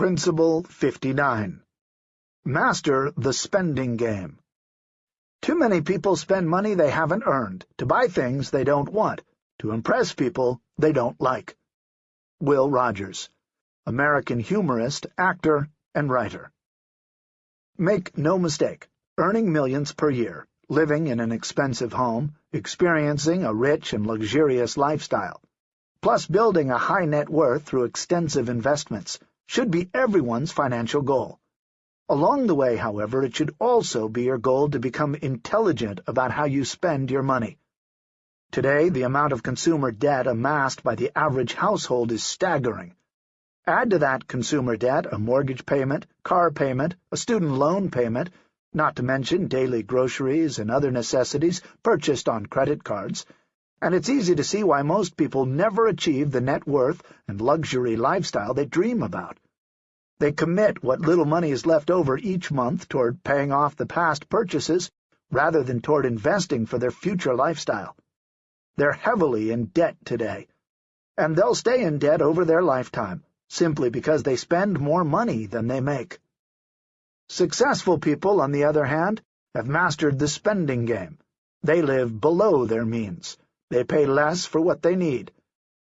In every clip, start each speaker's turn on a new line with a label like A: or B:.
A: Principle 59. Master the spending game. Too many people spend money they haven't earned, to buy things they don't want, to impress people they don't like. Will Rogers, American humorist, actor, and writer. Make no mistake, earning millions per year, living in an expensive home, experiencing a rich and luxurious lifestyle, plus building a high net worth through extensive investments, should be everyone's financial goal. Along the way, however, it should also be your goal to become intelligent about how you spend your money. Today, the amount of consumer debt amassed by the average household is staggering. Add to that consumer debt a mortgage payment, car payment, a student loan payment, not to mention daily groceries and other necessities purchased on credit cards, and it's easy to see why most people never achieve the net worth and luxury lifestyle they dream about. They commit what little money is left over each month toward paying off the past purchases rather than toward investing for their future lifestyle. They're heavily in debt today, and they'll stay in debt over their lifetime, simply because they spend more money than they make. Successful people, on the other hand, have mastered the spending game. They live below their means. They pay less for what they need,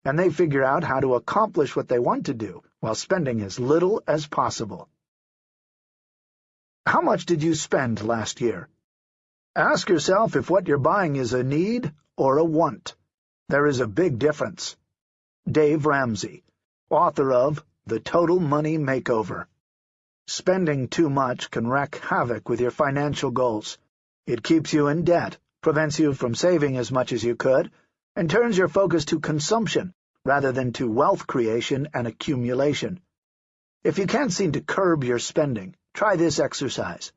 A: and they figure out how to accomplish what they want to do while spending as little as possible. How much did you spend last year? Ask yourself if what you're buying is a need or a want. There is a big difference. Dave Ramsey, author of The Total Money Makeover. Spending too much can wreak havoc with your financial goals. It keeps you in debt, prevents you from saving as much as you could, and turns your focus to consumption rather than to wealth creation and accumulation. If you can't seem to curb your spending, try this exercise.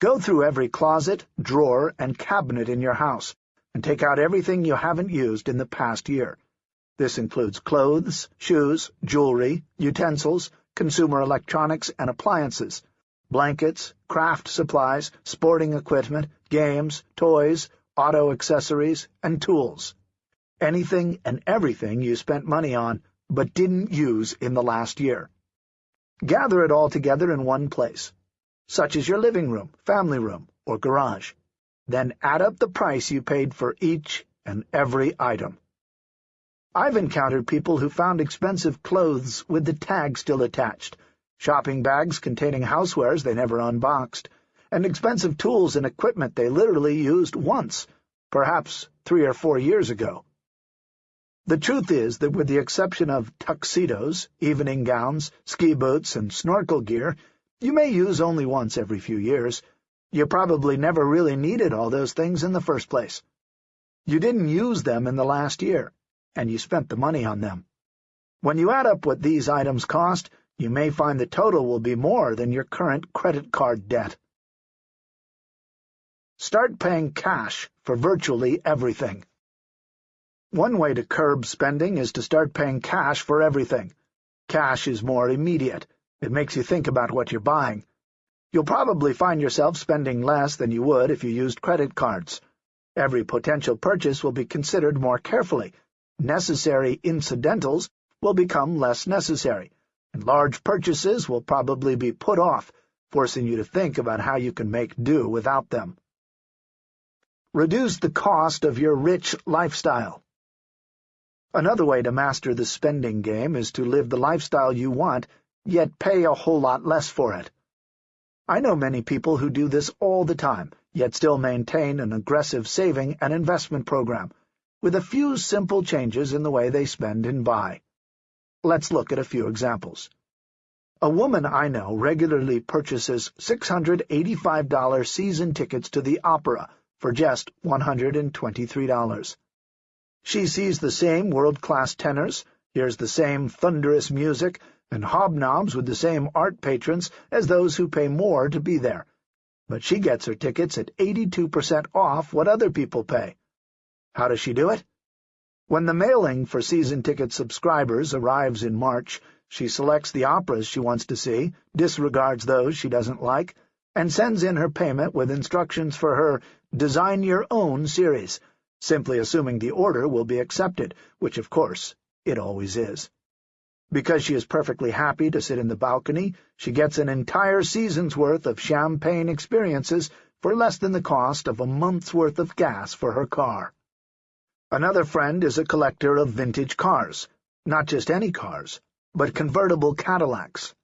A: Go through every closet, drawer, and cabinet in your house, and take out everything you haven't used in the past year. This includes clothes, shoes, jewelry, utensils, consumer electronics and appliances, blankets, craft supplies, sporting equipment, games, toys, auto accessories, and tools. Anything and everything you spent money on but didn't use in the last year. Gather it all together in one place, such as your living room, family room, or garage. Then add up the price you paid for each and every item. I've encountered people who found expensive clothes with the tag still attached, shopping bags containing housewares they never unboxed, and expensive tools and equipment they literally used once, perhaps three or four years ago. The truth is that with the exception of tuxedos, evening gowns, ski boots, and snorkel gear, you may use only once every few years. You probably never really needed all those things in the first place. You didn't use them in the last year, and you spent the money on them. When you add up what these items cost, you may find the total will be more than your current credit card debt. Start paying cash for virtually everything. One way to curb spending is to start paying cash for everything. Cash is more immediate. It makes you think about what you're buying. You'll probably find yourself spending less than you would if you used credit cards. Every potential purchase will be considered more carefully. Necessary incidentals will become less necessary and large purchases will probably be put off, forcing you to think about how you can make do without them. Reduce the cost of your rich lifestyle. Another way to master the spending game is to live the lifestyle you want, yet pay a whole lot less for it. I know many people who do this all the time, yet still maintain an aggressive saving and investment program, with a few simple changes in the way they spend and buy. Let's look at a few examples. A woman I know regularly purchases $685 season tickets to the opera for just $123. She sees the same world-class tenors, hears the same thunderous music, and hobnobs with the same art patrons as those who pay more to be there. But she gets her tickets at 82% off what other people pay. How does she do it? When the mailing for season ticket subscribers arrives in March, she selects the operas she wants to see, disregards those she doesn't like, and sends in her payment with instructions for her Design Your Own series, simply assuming the order will be accepted, which, of course, it always is. Because she is perfectly happy to sit in the balcony, she gets an entire season's worth of champagne experiences for less than the cost of a month's worth of gas for her car. Another friend is a collector of vintage cars, not just any cars, but convertible Cadillacs.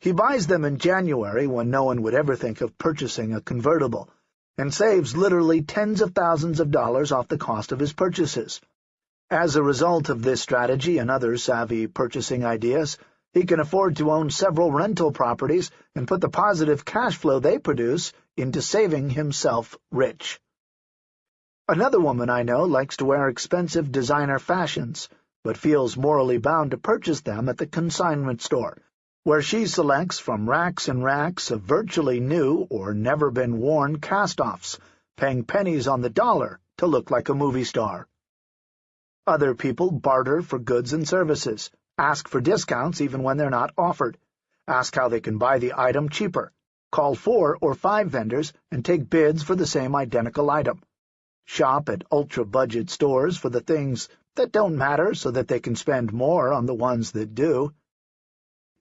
A: He buys them in January when no one would ever think of purchasing a convertible, and saves literally tens of thousands of dollars off the cost of his purchases. As a result of this strategy and other savvy purchasing ideas, he can afford to own several rental properties and put the positive cash flow they produce into saving himself rich. Another woman I know likes to wear expensive designer fashions, but feels morally bound to purchase them at the consignment store, where she selects from racks and racks of virtually new or never-been-worn cast-offs, paying pennies on the dollar to look like a movie star. Other people barter for goods and services, ask for discounts even when they're not offered, ask how they can buy the item cheaper, call four or five vendors and take bids for the same identical item, shop at ultra-budget stores for the things that don't matter so that they can spend more on the ones that do.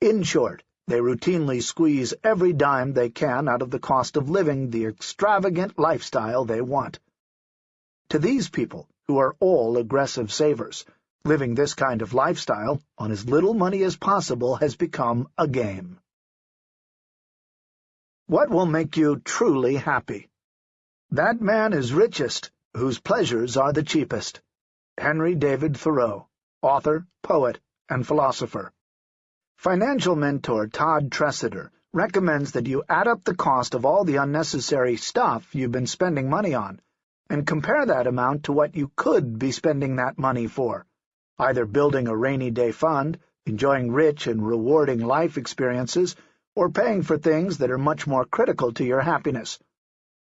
A: In short, they routinely squeeze every dime they can out of the cost of living the extravagant lifestyle they want. To these people, who are all aggressive savers. Living this kind of lifestyle, on as little money as possible, has become a game. What will make you truly happy? That man is richest, whose pleasures are the cheapest. Henry David Thoreau, author, poet, and philosopher. Financial mentor Todd Tresidder recommends that you add up the cost of all the unnecessary stuff you've been spending money on and compare that amount to what you could be spending that money for, either building a rainy-day fund, enjoying rich and rewarding life experiences, or paying for things that are much more critical to your happiness.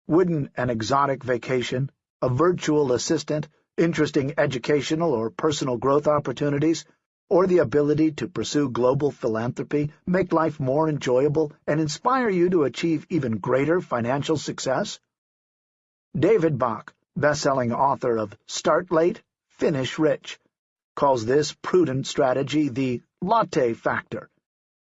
A: Wouldn't an exotic vacation, a virtual assistant, interesting educational or personal growth opportunities, or the ability to pursue global philanthropy make life more enjoyable and inspire you to achieve even greater financial success? David Bach, best-selling author of Start Late, Finish Rich, calls this prudent strategy the latte factor,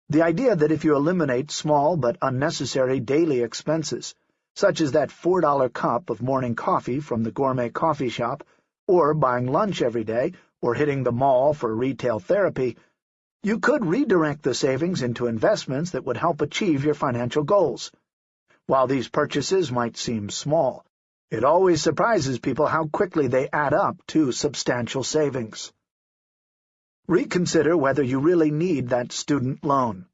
A: the idea that if you eliminate small but unnecessary daily expenses, such as that $4 cup of morning coffee from the gourmet coffee shop, or buying lunch every day, or hitting the mall for retail therapy, you could redirect the savings into investments that would help achieve your financial goals. While these purchases might seem small, it always surprises people how quickly they add up to substantial savings. Reconsider whether you really need that student loan.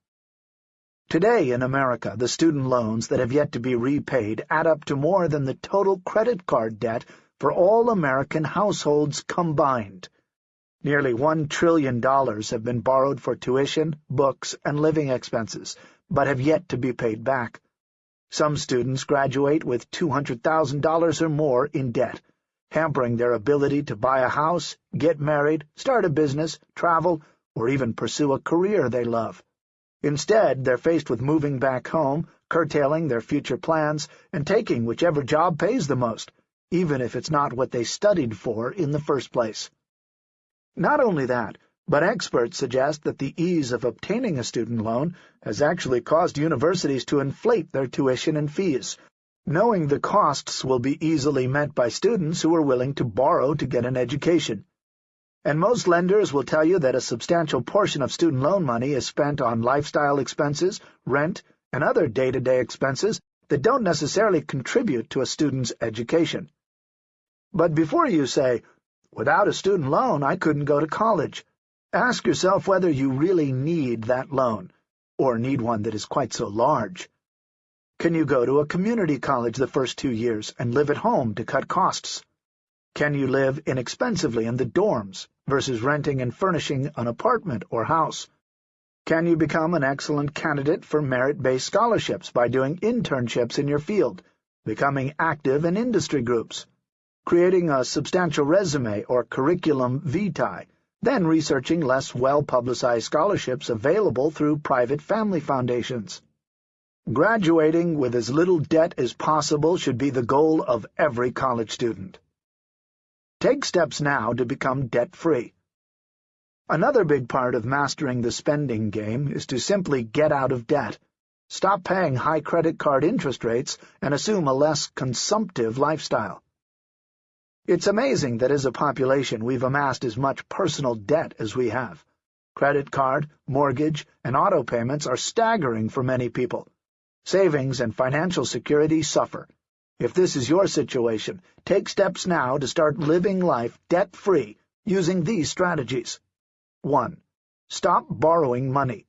A: Today in America, the student loans that have yet to be repaid add up to more than the total credit card debt for all American households combined. Nearly $1 trillion have been borrowed for tuition, books, and living expenses, but have yet to be paid back. Some students graduate with $200,000 or more in debt, hampering their ability to buy a house, get married, start a business, travel, or even pursue a career they love. Instead, they're faced with moving back home, curtailing their future plans, and taking whichever job pays the most, even if it's not what they studied for in the first place. Not only that, but experts suggest that the ease of obtaining a student loan has actually caused universities to inflate their tuition and fees, knowing the costs will be easily met by students who are willing to borrow to get an education. And most lenders will tell you that a substantial portion of student loan money is spent on lifestyle expenses, rent, and other day-to-day -day expenses that don't necessarily contribute to a student's education. But before you say, without a student loan I couldn't go to college, Ask yourself whether you really need that loan, or need one that is quite so large. Can you go to a community college the first two years and live at home to cut costs? Can you live inexpensively in the dorms versus renting and furnishing an apartment or house? Can you become an excellent candidate for merit-based scholarships by doing internships in your field, becoming active in industry groups, creating a substantial resume or curriculum vitae, then researching less well-publicized scholarships available through private family foundations. Graduating with as little debt as possible should be the goal of every college student. Take steps now to become debt-free. Another big part of mastering the spending game is to simply get out of debt. Stop paying high credit card interest rates and assume a less consumptive lifestyle. It's amazing that as a population we've amassed as much personal debt as we have. Credit card, mortgage, and auto payments are staggering for many people. Savings and financial security suffer. If this is your situation, take steps now to start living life debt-free using these strategies. 1. Stop borrowing money.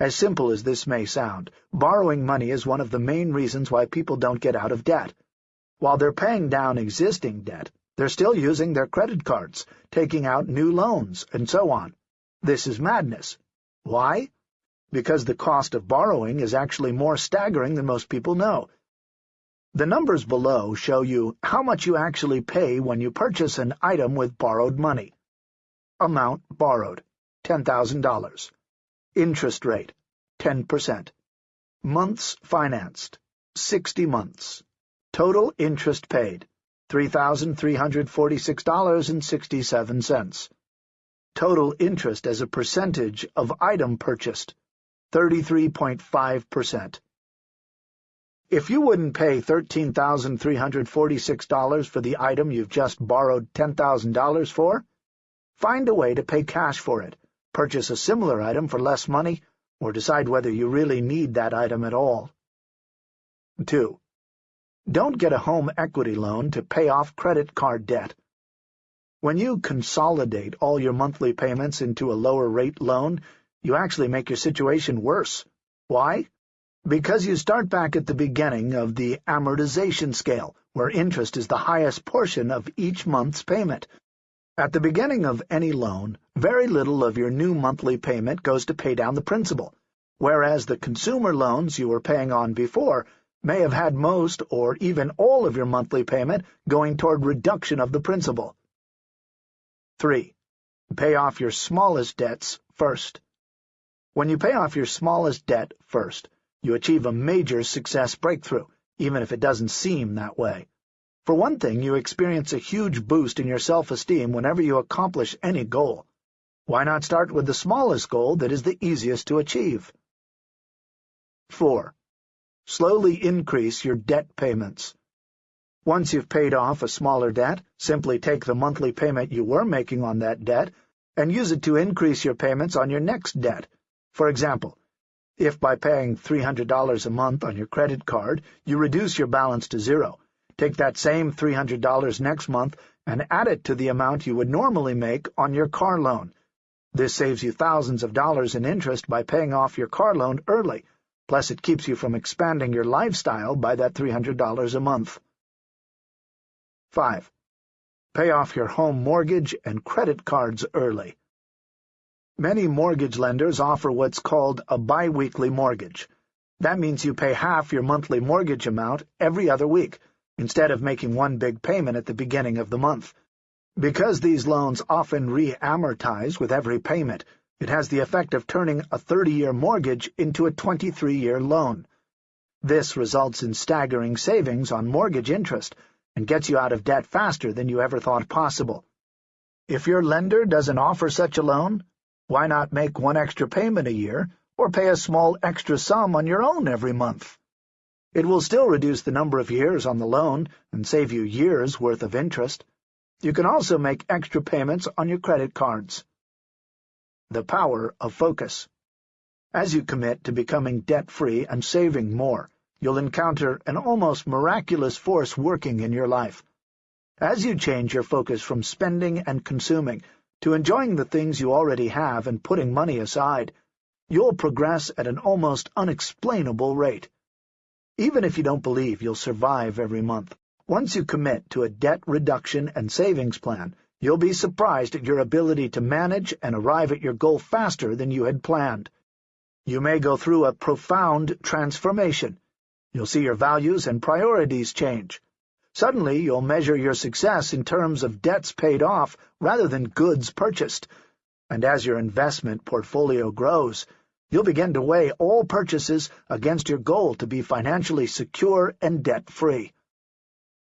A: As simple as this may sound, borrowing money is one of the main reasons why people don't get out of debt. While they're paying down existing debt, they're still using their credit cards, taking out new loans, and so on. This is madness. Why? Because the cost of borrowing is actually more staggering than most people know. The numbers below show you how much you actually pay when you purchase an item with borrowed money. Amount borrowed, $10,000. Interest rate, 10%. Months financed, 60 months. Total interest paid, $3,346.67. Total interest as a percentage of item purchased, 33.5%. If you wouldn't pay $13,346 for the item you've just borrowed $10,000 for, find a way to pay cash for it purchase a similar item for less money, or decide whether you really need that item at all. 2. Don't get a home equity loan to pay off credit card debt. When you consolidate all your monthly payments into a lower-rate loan, you actually make your situation worse. Why? Because you start back at the beginning of the amortization scale, where interest is the highest portion of each month's payment, at the beginning of any loan, very little of your new monthly payment goes to pay down the principal, whereas the consumer loans you were paying on before may have had most or even all of your monthly payment going toward reduction of the principal. 3. Pay off your smallest debts first. When you pay off your smallest debt first, you achieve a major success breakthrough, even if it doesn't seem that way. For one thing, you experience a huge boost in your self-esteem whenever you accomplish any goal. Why not start with the smallest goal that is the easiest to achieve? 4. Slowly increase your debt payments. Once you've paid off a smaller debt, simply take the monthly payment you were making on that debt and use it to increase your payments on your next debt. For example, if by paying $300 a month on your credit card you reduce your balance to zero, Take that same $300 next month and add it to the amount you would normally make on your car loan. This saves you thousands of dollars in interest by paying off your car loan early, plus it keeps you from expanding your lifestyle by that $300 a month. 5. Pay off your home mortgage and credit cards early. Many mortgage lenders offer what's called a biweekly mortgage. That means you pay half your monthly mortgage amount every other week, instead of making one big payment at the beginning of the month. Because these loans often re-amortize with every payment, it has the effect of turning a 30-year mortgage into a 23-year loan. This results in staggering savings on mortgage interest and gets you out of debt faster than you ever thought possible. If your lender doesn't offer such a loan, why not make one extra payment a year or pay a small extra sum on your own every month? It will still reduce the number of years on the loan and save you years' worth of interest. You can also make extra payments on your credit cards. The power of focus. As you commit to becoming debt-free and saving more, you'll encounter an almost miraculous force working in your life. As you change your focus from spending and consuming to enjoying the things you already have and putting money aside, you'll progress at an almost unexplainable rate. Even if you don't believe you'll survive every month, once you commit to a debt reduction and savings plan, you'll be surprised at your ability to manage and arrive at your goal faster than you had planned. You may go through a profound transformation. You'll see your values and priorities change. Suddenly, you'll measure your success in terms of debts paid off rather than goods purchased. And as your investment portfolio grows, You'll begin to weigh all purchases against your goal to be financially secure and debt-free.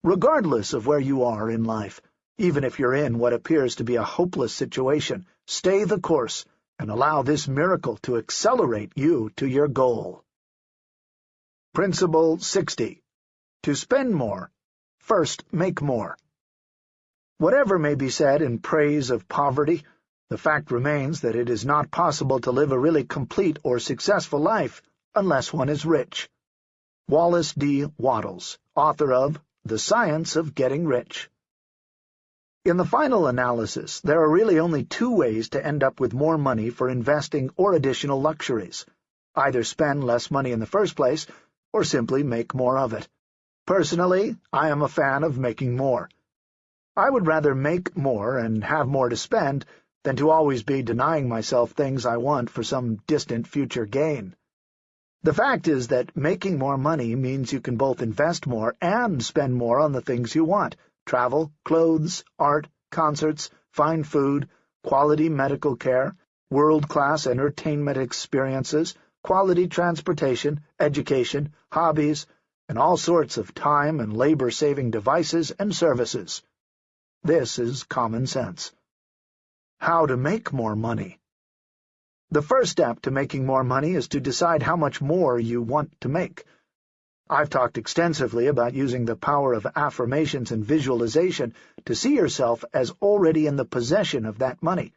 A: Regardless of where you are in life, Even if you're in what appears to be a hopeless situation, stay the course and allow this miracle to accelerate you to your goal. Principle 60. To spend more, first make more. Whatever may be said in praise of poverty, the fact remains that it is not possible to live a really complete or successful life unless one is rich. Wallace D. Wattles, author of The Science of Getting Rich. In the final analysis, there are really only two ways to end up with more money for investing or additional luxuries. Either spend less money in the first place, or simply make more of it. Personally, I am a fan of making more. I would rather make more and have more to spend than to always be denying myself things I want for some distant future gain. The fact is that making more money means you can both invest more and spend more on the things you want, travel, clothes, art, concerts, fine food, quality medical care, world-class entertainment experiences, quality transportation, education, hobbies, and all sorts of time and labor-saving devices and services. This is common sense. How to make more money The first step to making more money is to decide how much more you want to make. I've talked extensively about using the power of affirmations and visualization to see yourself as already in the possession of that money.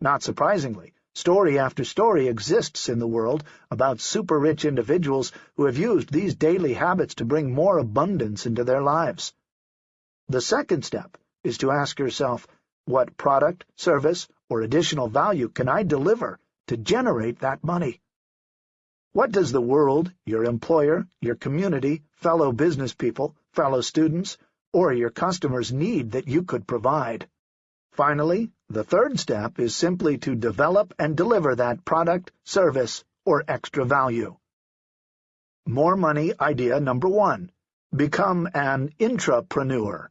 A: Not surprisingly, story after story exists in the world about super-rich individuals who have used these daily habits to bring more abundance into their lives. The second step is to ask yourself, what product, service, or additional value can I deliver to generate that money? What does the world, your employer, your community, fellow business people, fellow students, or your customers need that you could provide? Finally, the third step is simply to develop and deliver that product, service, or extra value. More money idea number one. Become an intrapreneur.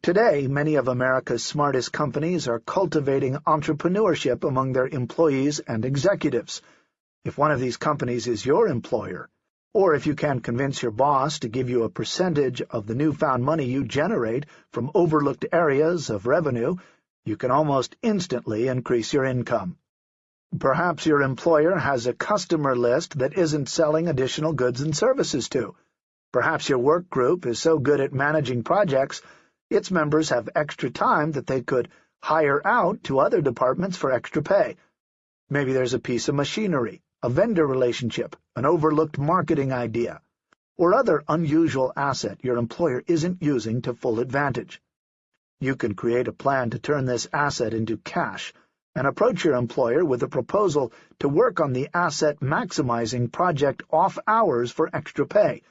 A: Today, many of America's smartest companies are cultivating entrepreneurship among their employees and executives, if one of these companies is your employer, or if you can convince your boss to give you a percentage of the newfound money you generate from overlooked areas of revenue, you can almost instantly increase your income. Perhaps your employer has a customer list that isn't selling additional goods and services to. Perhaps your work group is so good at managing projects, its members have extra time that they could hire out to other departments for extra pay. Maybe there's a piece of machinery a vendor relationship, an overlooked marketing idea, or other unusual asset your employer isn't using to full advantage. You can create a plan to turn this asset into cash and approach your employer with a proposal to work on the asset-maximizing project off hours for extra pay.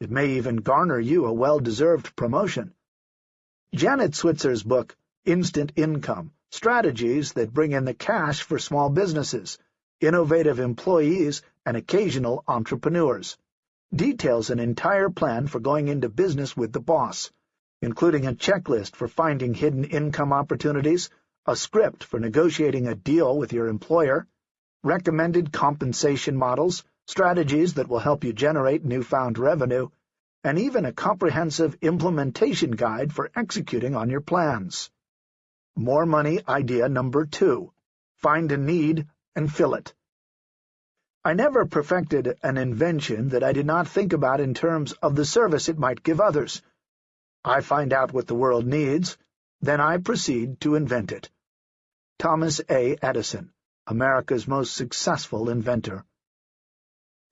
A: It may even garner you a well-deserved promotion. Janet Switzer's book, Instant Income, Strategies that Bring in the Cash for Small Businesses, innovative employees, and occasional entrepreneurs. Details an entire plan for going into business with the boss, including a checklist for finding hidden income opportunities, a script for negotiating a deal with your employer, recommended compensation models, strategies that will help you generate newfound revenue, and even a comprehensive implementation guide for executing on your plans. More money idea number two. Find a need and fill it. I never perfected an invention that I did not think about in terms of the service it might give others. I find out what the world needs, then I proceed to invent it. Thomas A. Edison, America's most successful inventor.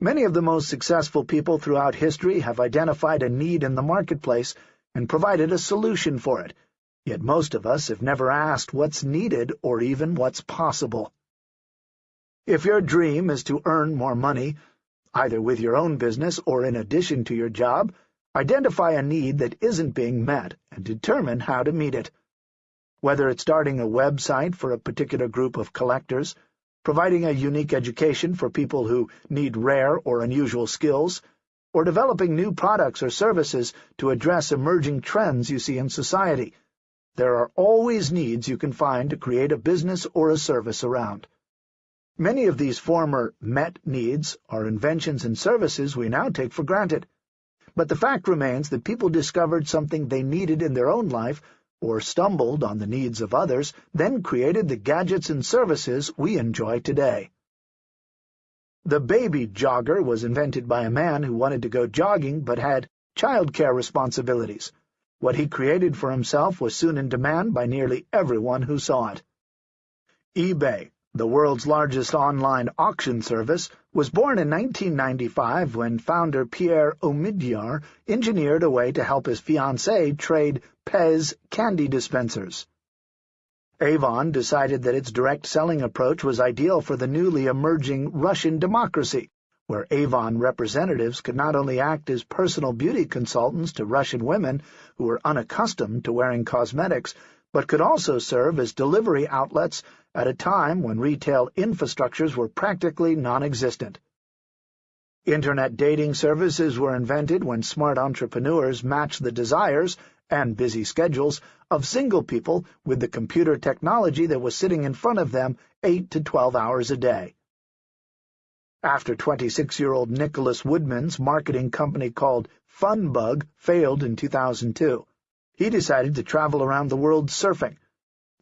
A: Many of the most successful people throughout history have identified a need in the marketplace and provided a solution for it, yet most of us have never asked what's needed or even what's possible. If your dream is to earn more money, either with your own business or in addition to your job, identify a need that isn't being met and determine how to meet it. Whether it's starting a website for a particular group of collectors, providing a unique education for people who need rare or unusual skills, or developing new products or services to address emerging trends you see in society, there are always needs you can find to create a business or a service around. Many of these former met needs are inventions and services we now take for granted. But the fact remains that people discovered something they needed in their own life or stumbled on the needs of others, then created the gadgets and services we enjoy today. The baby jogger was invented by a man who wanted to go jogging but had childcare responsibilities. What he created for himself was soon in demand by nearly everyone who saw it. eBay, the world's largest online auction service, was born in 1995 when founder Pierre Omidyar engineered a way to help his fiancée trade Pez candy dispensers. Avon decided that its direct selling approach was ideal for the newly emerging Russian democracy, where Avon representatives could not only act as personal beauty consultants to Russian women who were unaccustomed to wearing cosmetics, but could also serve as delivery outlets at a time when retail infrastructures were practically non-existent. Internet dating services were invented when smart entrepreneurs matched the desires and busy schedules of single people with the computer technology that was sitting in front of them eight to twelve hours a day. After 26-year-old Nicholas Woodman's marketing company called Funbug failed in 2002, he decided to travel around the world surfing.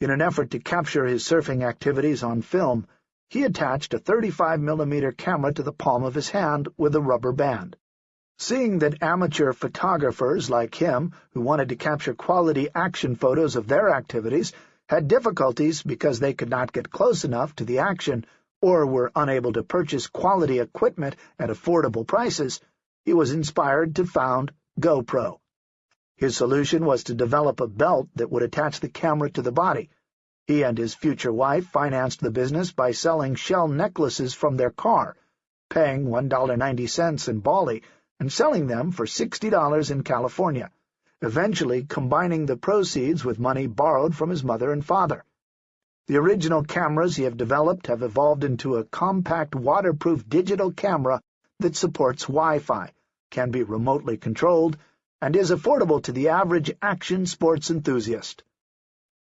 A: In an effort to capture his surfing activities on film, he attached a 35mm camera to the palm of his hand with a rubber band. Seeing that amateur photographers like him, who wanted to capture quality action photos of their activities, had difficulties because they could not get close enough to the action or were unable to purchase quality equipment at affordable prices, he was inspired to found GoPro. His solution was to develop a belt that would attach the camera to the body, he and his future wife financed the business by selling shell necklaces from their car, paying $1.90 in Bali and selling them for $60 in California, eventually combining the proceeds with money borrowed from his mother and father. The original cameras he have developed have evolved into a compact waterproof digital camera that supports Wi-Fi, can be remotely controlled, and is affordable to the average action sports enthusiast.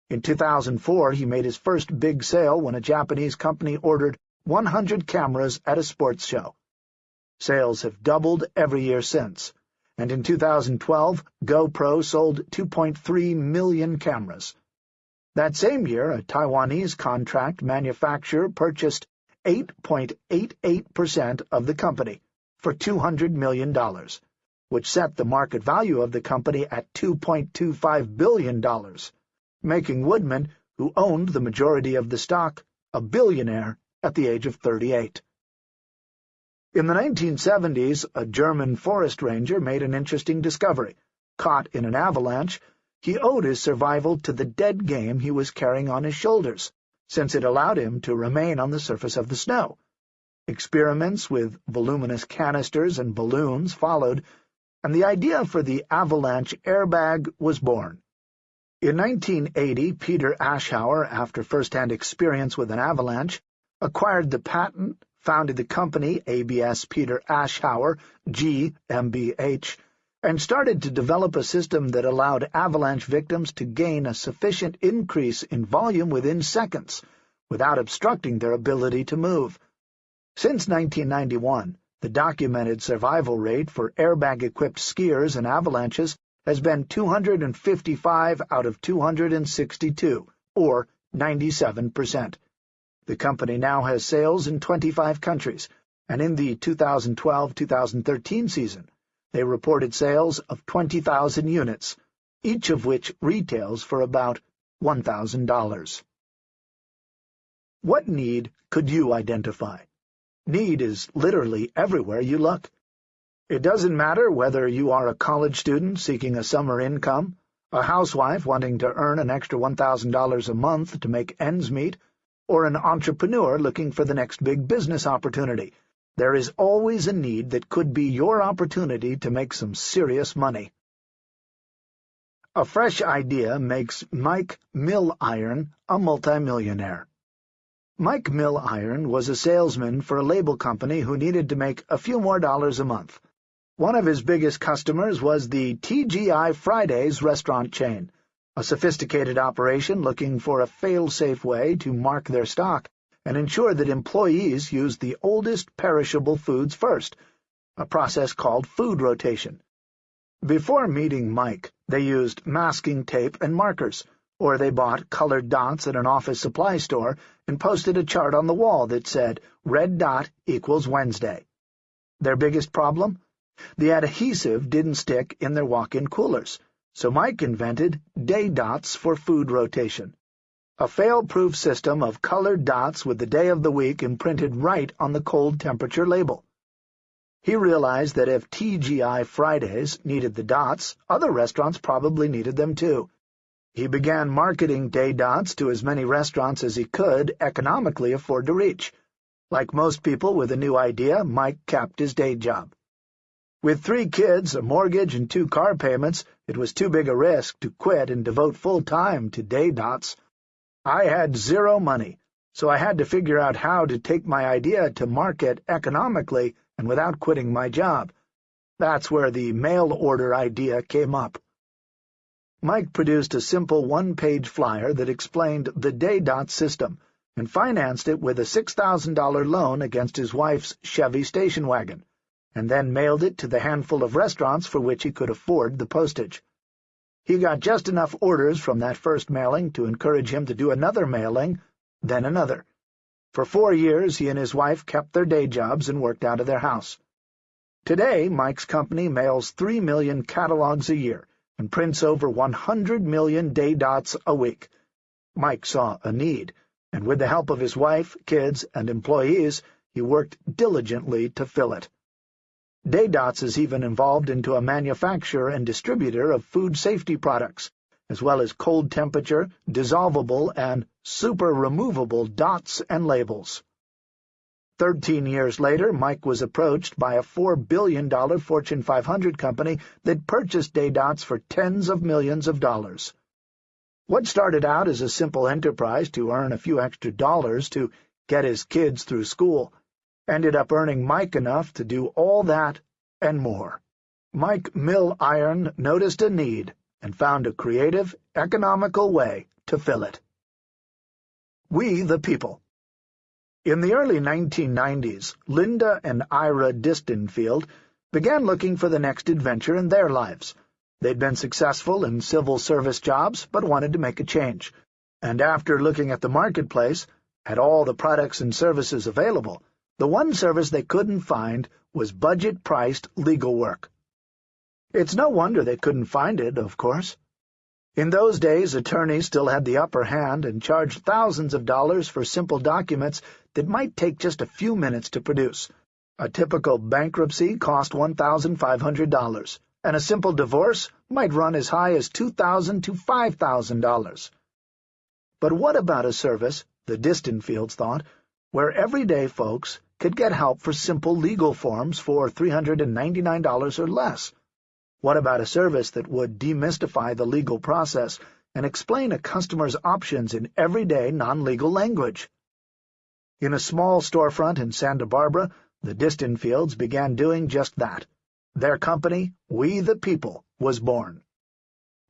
A: In 2004, he made his first big sale when a Japanese company ordered 100 cameras at a sports show. Sales have doubled every year since, and in 2012, GoPro sold 2.3 million cameras. That same year, a Taiwanese contract manufacturer purchased 8.88% of the company for $200 million, which set the market value of the company at $2.25 billion making Woodman, who owned the majority of the stock, a billionaire at the age of 38. In the 1970s, a German forest ranger made an interesting discovery. Caught in an avalanche, he owed his survival to the dead game he was carrying on his shoulders, since it allowed him to remain on the surface of the snow. Experiments with voluminous canisters and balloons followed, and the idea for the avalanche airbag was born. In 1980, Peter Aschauer, after first-hand experience with an avalanche, acquired the patent, founded the company ABS Peter Aschauer GmbH, and started to develop a system that allowed avalanche victims to gain a sufficient increase in volume within seconds, without obstructing their ability to move. Since 1991, the documented survival rate for airbag-equipped skiers and avalanches has been 255 out of 262, or 97%. The company now has sales in 25 countries, and in the 2012-2013 season, they reported sales of 20,000 units, each of which retails for about $1,000. What need could you identify? Need is literally everywhere you look. It doesn't matter whether you are a college student seeking a summer income, a housewife wanting to earn an extra $1,000 a month to make ends meet, or an entrepreneur looking for the next big business opportunity. There is always a need that could be your opportunity to make some serious money. A fresh idea makes Mike Milliorn a multimillionaire. Mike Milliorn was a salesman for a label company who needed to make a few more dollars a month. One of his biggest customers was the TGI Fridays restaurant chain, a sophisticated operation looking for a fail-safe way to mark their stock and ensure that employees use the oldest perishable foods first, a process called food rotation. Before meeting Mike, They used masking tape and markers, or they bought colored dots at an office supply store and posted a chart on the wall that said, red dot equals Wednesday. Their biggest problem? The adhesive didn't stick in their walk-in coolers, so Mike invented day dots for food rotation. A fail-proof system of colored dots with the day of the week imprinted right on the cold temperature label. He realized that if TGI Fridays needed the dots, other restaurants probably needed them too. He began marketing day dots to as many restaurants as he could economically afford to reach. Like most people with a new idea, Mike capped his day job. With three kids, a mortgage, and two car payments, it was too big a risk to quit and devote full time to day dots. I had zero money, so I had to figure out how to take my idea to market economically and without quitting my job. That's where the mail order idea came up. Mike produced a simple one-page flyer that explained the day dot system and financed it with a $6,000 loan against his wife's Chevy station wagon and then mailed it to the handful of restaurants for which he could afford the postage. He got just enough orders from that first mailing to encourage him to do another mailing, then another. For four years he and his wife kept their day jobs and worked out of their house. Today, Mike's company mails three million catalogs a year and prints over 100 million day dots a week. Mike saw a need, and with the help of his wife, kids, and employees, he worked diligently to fill it. Daydots is even involved into a manufacturer and distributor of food safety products, as well as cold temperature, dissolvable, and super removable dots and labels. Thirteen years later, Mike was approached by a $4 billion Fortune 500 company that purchased Daydots for tens of millions of dollars. What started out as a simple enterprise to earn a few extra dollars to get his kids through school ended up earning Mike enough to do all that and more. Mike Milliorn noticed a need and found a creative, economical way to fill it. We the People In the early 1990s, Linda and Ira Distenfield began looking for the next adventure in their lives. They'd been successful in civil service jobs, but wanted to make a change. And after looking at the marketplace, at all the products and services available, the one service they couldn't find was budget-priced legal work. It's no wonder they couldn't find it, of course. In those days, attorneys still had the upper hand and charged thousands of dollars for simple documents that might take just a few minutes to produce. A typical bankruptcy cost $1,500, and a simple divorce might run as high as $2,000 to $5,000. But what about a service, the Distenfields thought, where everyday folks could get help for simple legal forms for $399 or less. What about a service that would demystify the legal process and explain a customer's options in everyday non-legal language? In a small storefront in Santa Barbara, the Distenfields began doing just that. Their company, We the People, was born.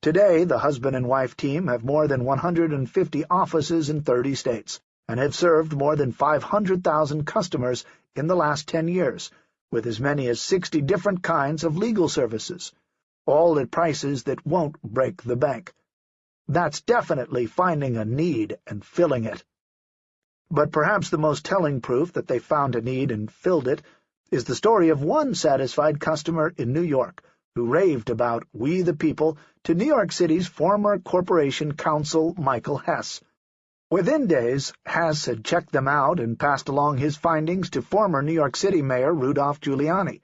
A: Today, the husband and wife team have more than 150 offices in 30 states and have served more than 500,000 customers in the last 10 years, with as many as 60 different kinds of legal services, all at prices that won't break the bank. That's definitely finding a need and filling it. But perhaps the most telling proof that they found a need and filled it is the story of one satisfied customer in New York who raved about We the People to New York City's former Corporation Counsel Michael Hess, Within days, Hess had checked them out and passed along his findings to former New York City Mayor Rudolph Giuliani.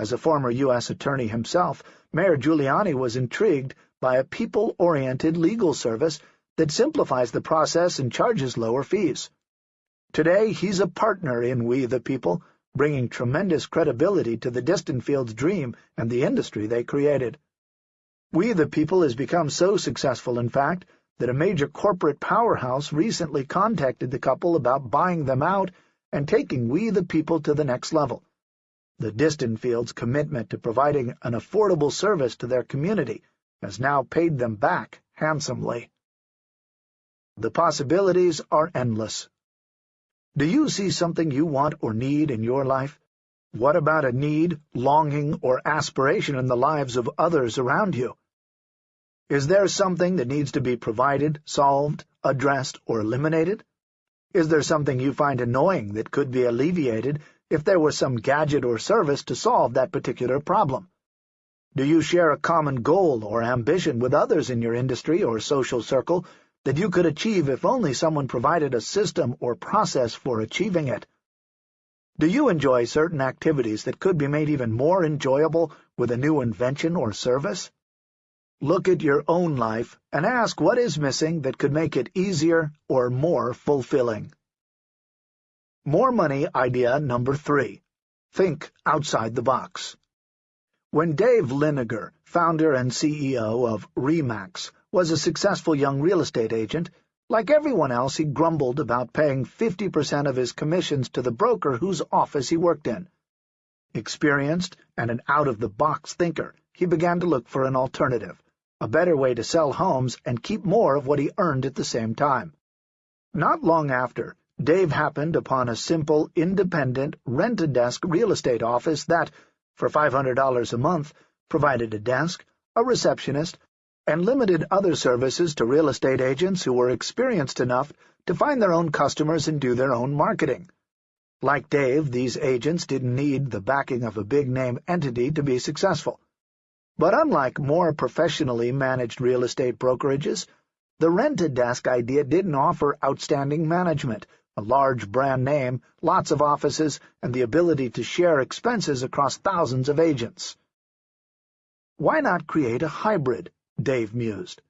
A: As a former U.S. attorney himself, Mayor Giuliani was intrigued by a people-oriented legal service that simplifies the process and charges lower fees. Today, he's a partner in We the People, bringing tremendous credibility to the Distenfields' dream and the industry they created. We the People has become so successful, in fact, that a major corporate powerhouse recently contacted the couple about buying them out and taking We the People to the next level. The Distenfields' commitment to providing an affordable service to their community has now paid them back handsomely. The possibilities are endless. Do you see something you want or need in your life? What about a need, longing, or aspiration in the lives of others around you? Is there something that needs to be provided, solved, addressed, or eliminated? Is there something you find annoying that could be alleviated if there was some gadget or service to solve that particular problem? Do you share a common goal or ambition with others in your industry or social circle that you could achieve if only someone provided a system or process for achieving it? Do you enjoy certain activities that could be made even more enjoyable with a new invention or service? Look at your own life and ask what is missing that could make it easier or more fulfilling. More money idea number three. Think outside the box. When Dave Liniger, founder and CEO of RE/MAX, was a successful young real estate agent, like everyone else he grumbled about paying 50% of his commissions to the broker whose office he worked in. Experienced and an out-of-the-box thinker, he began to look for an alternative a better way to sell homes and keep more of what he earned at the same time. Not long after, Dave happened upon a simple, independent, rent-a-desk real estate office that, for $500 a month, provided a desk, a receptionist, and limited other services to real estate agents who were experienced enough to find their own customers and do their own marketing. Like Dave, these agents didn't need the backing of a big-name entity to be successful. But unlike more professionally managed real estate brokerages, the rent-a-desk idea didn't offer outstanding management, a large brand name, lots of offices, and the ability to share expenses across thousands of agents. Why not create a hybrid? Dave mused.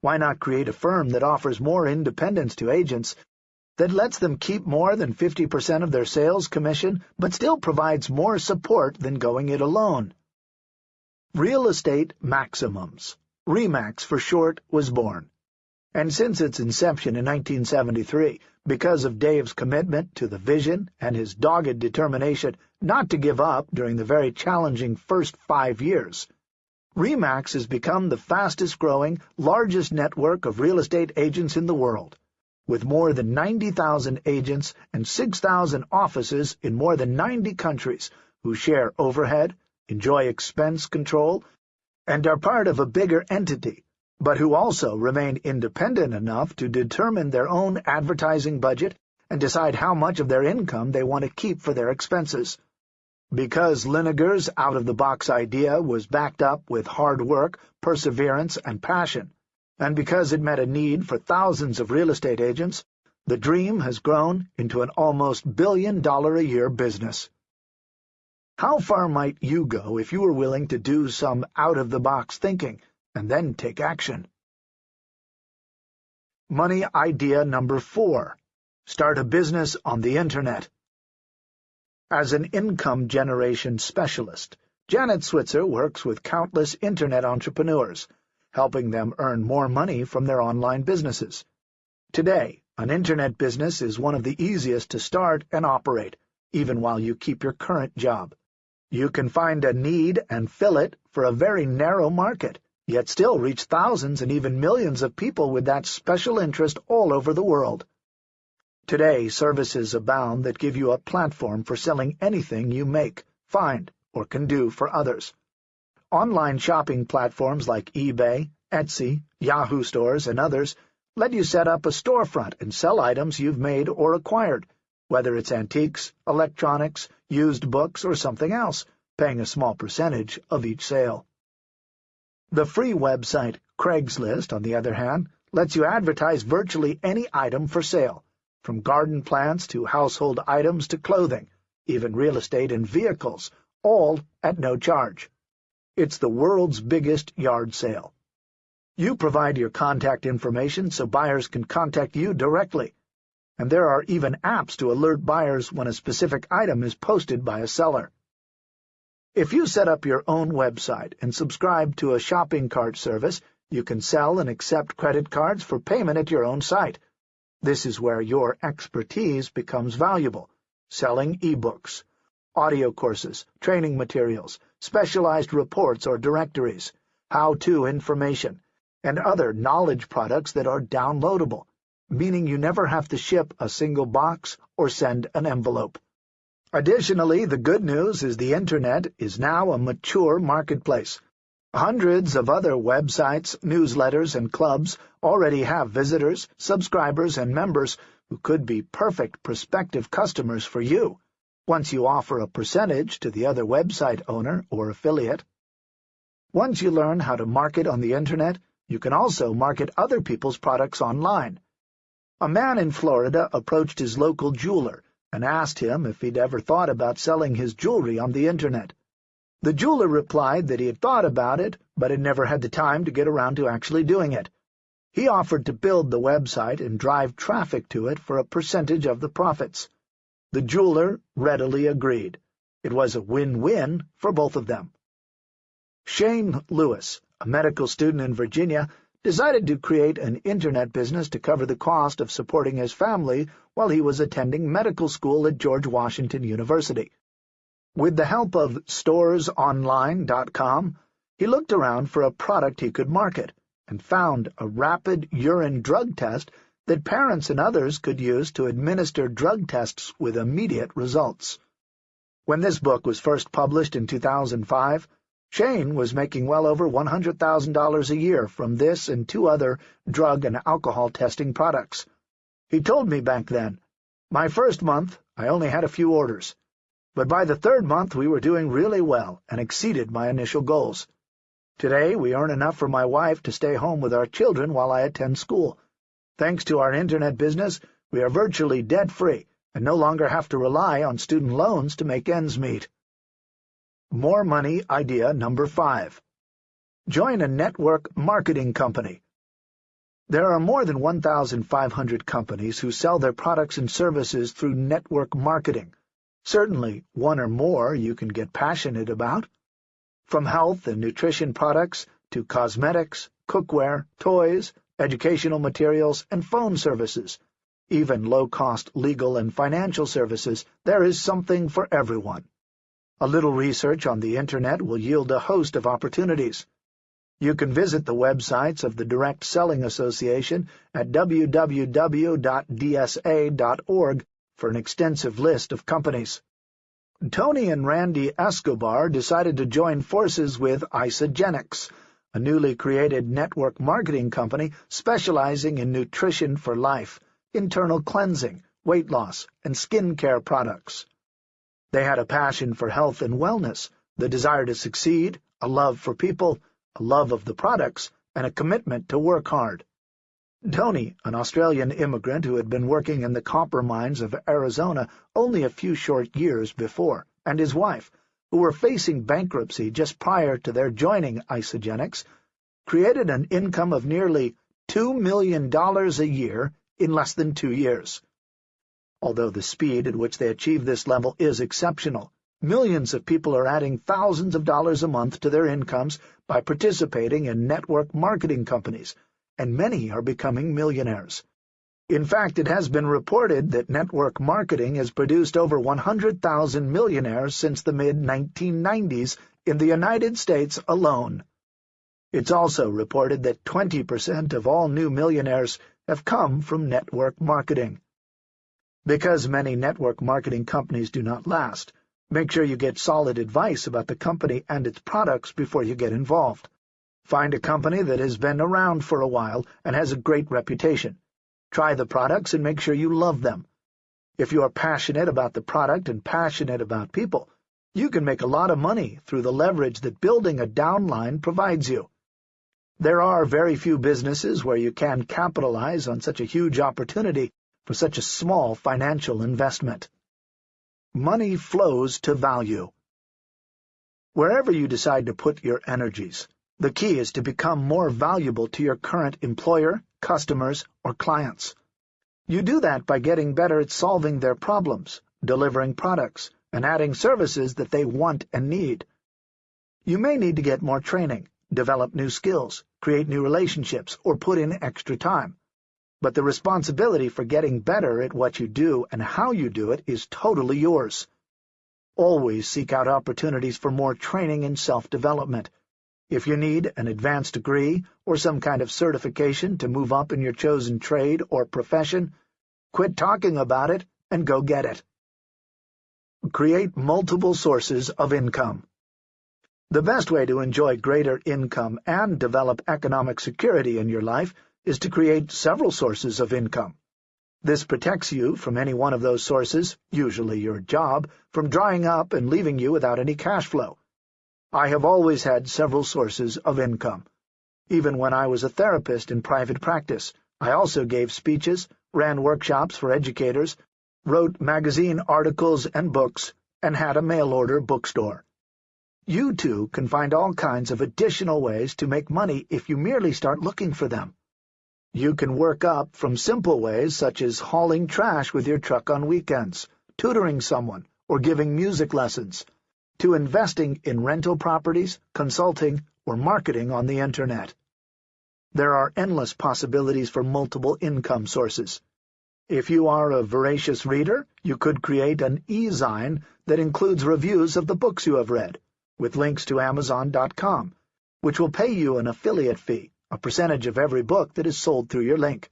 A: Why not create a firm that offers more independence to agents, that lets them keep more than 50% of their sales commission, but still provides more support than going it alone? Real Estate Maximums, RE/MAX for short, was born. And since its inception in 1973, because of Dave's commitment to the vision and his dogged determination not to give up during the very challenging first five years, RE/MAX has become the fastest-growing, largest network of real estate agents in the world, with more than 90,000 agents and 6,000 offices in more than 90 countries who share overhead, enjoy expense control, and are part of a bigger entity, but who also remain independent enough to determine their own advertising budget and decide how much of their income they want to keep for their expenses. Because Liniger's out-of-the-box idea was backed up with hard work, perseverance, and passion, and because it met a need for thousands of real estate agents, the dream has grown into an almost billion-dollar-a-year business. How far might you go if you were willing to do some out-of-the-box thinking and then take action? Money idea number four. Start a business on the Internet. As an income generation specialist, Janet Switzer works with countless Internet entrepreneurs, helping them earn more money from their online businesses. Today, an Internet business is one of the easiest to start and operate, even while you keep your current job. You can find a need and fill it for a very narrow market, yet still reach thousands and even millions of people with that special interest all over the world. Today, services abound that give you a platform for selling anything you make, find, or can do for others. Online shopping platforms like eBay, Etsy, Yahoo stores, and others let you set up a storefront and sell items you've made or acquired, whether it's antiques, electronics, used books, or something else, paying a small percentage of each sale. The free website Craigslist, on the other hand, lets you advertise virtually any item for sale, from garden plants to household items to clothing, even real estate and vehicles, all at no charge. It's the world's biggest yard sale. You provide your contact information so buyers can contact you directly, and there are even apps to alert buyers when a specific item is posted by a seller. If you set up your own website and subscribe to a shopping cart service, you can sell and accept credit cards for payment at your own site. This is where your expertise becomes valuable, selling ebooks, audio courses, training materials, specialized reports or directories, how-to information, and other knowledge products that are downloadable meaning you never have to ship a single box or send an envelope. Additionally, the good news is the Internet is now a mature marketplace, Hundreds of other websites, newsletters, and clubs already have visitors, subscribers, and members who could be perfect prospective customers for you, once you offer a percentage to the other website owner or affiliate. Once you learn how to market on the Internet, you can also market other people's products online. A man in Florida approached his local jeweler and asked him if he'd ever thought about selling his jewelry on the Internet. The jeweler replied that he had thought about it, but had never had the time to get around to actually doing it. He offered to build the website and drive traffic to it for a percentage of the profits. The jeweler readily agreed. It was a win-win for both of them. Shane Lewis, a medical student in Virginia, decided to create an Internet business to cover the cost of supporting his family while he was attending medical school at George Washington University. With the help of storesonline.com, he looked around for a product he could market and found a rapid urine drug test that parents and others could use to administer drug tests with immediate results. When this book was first published in 2005, Shane was making well over $100,000 a year from this and two other drug and alcohol testing products. He told me back then, My first month, I only had a few orders but by the third month we were doing really well and exceeded my initial goals. Today we earn enough for my wife to stay home with our children while I attend school. Thanks to our Internet business, we are virtually debt-free and no longer have to rely on student loans to make ends meet. More Money Idea Number 5 Join a network marketing company. There are more than 1,500 companies who sell their products and services through network marketing. Certainly one or more you can get passionate about. From health and nutrition products to cosmetics, cookware, toys, educational materials, and phone services, even low-cost legal and financial services, there is something for everyone. A little research on the Internet will yield a host of opportunities. You can visit the websites of the Direct Selling Association at www.dsa.org for an extensive list of companies. Tony and Randy Escobar decided to join forces with Isagenix, a newly created network marketing company specializing in nutrition for life, internal cleansing, weight loss, and skin care products. They had a passion for health and wellness, the desire to succeed, a love for people, a love of the products, and a commitment to work hard. Tony, an Australian immigrant who had been working in the copper mines of Arizona only a few short years before, and his wife, who were facing bankruptcy just prior to their joining Isagenix, created an income of nearly $2 million a year in less than two years. Although the speed at which they achieve this level is exceptional, millions of people are adding thousands of dollars a month to their incomes by participating in network marketing companies, and many are becoming millionaires. In fact, it has been reported that network marketing has produced over 100,000 millionaires since the mid-1990s in the United States alone. It's also reported that 20% of all new millionaires have come from network marketing. Because many network marketing companies do not last, make sure you get solid advice about the company and its products before you get involved. Find a company that has been around for a while and has a great reputation. Try the products and make sure you love them. If you are passionate about the product and passionate about people, you can make a lot of money through the leverage that building a downline provides you. There are very few businesses where you can capitalize on such a huge opportunity for such a small financial investment. Money flows to value. Wherever you decide to put your energies, the key is to become more valuable to your current employer, customers, or clients. You do that by getting better at solving their problems, delivering products, and adding services that they want and need. You may need to get more training, develop new skills, create new relationships, or put in extra time. But the responsibility for getting better at what you do and how you do it is totally yours. Always seek out opportunities for more training and self-development, if you need an advanced degree or some kind of certification to move up in your chosen trade or profession, quit talking about it and go get it. Create multiple sources of income. The best way to enjoy greater income and develop economic security in your life is to create several sources of income. This protects you from any one of those sources, usually your job, from drying up and leaving you without any cash flow. I have always had several sources of income. Even when I was a therapist in private practice, I also gave speeches, ran workshops for educators, wrote magazine articles and books, and had a mail-order bookstore. You, too, can find all kinds of additional ways to make money if you merely start looking for them. You can work up from simple ways such as hauling trash with your truck on weekends, tutoring someone, or giving music lessons, to investing in rental properties, consulting, or marketing on the Internet. There are endless possibilities for multiple income sources. If you are a voracious reader, you could create an e-zine that includes reviews of the books you have read, with links to Amazon.com, which will pay you an affiliate fee, a percentage of every book that is sold through your link.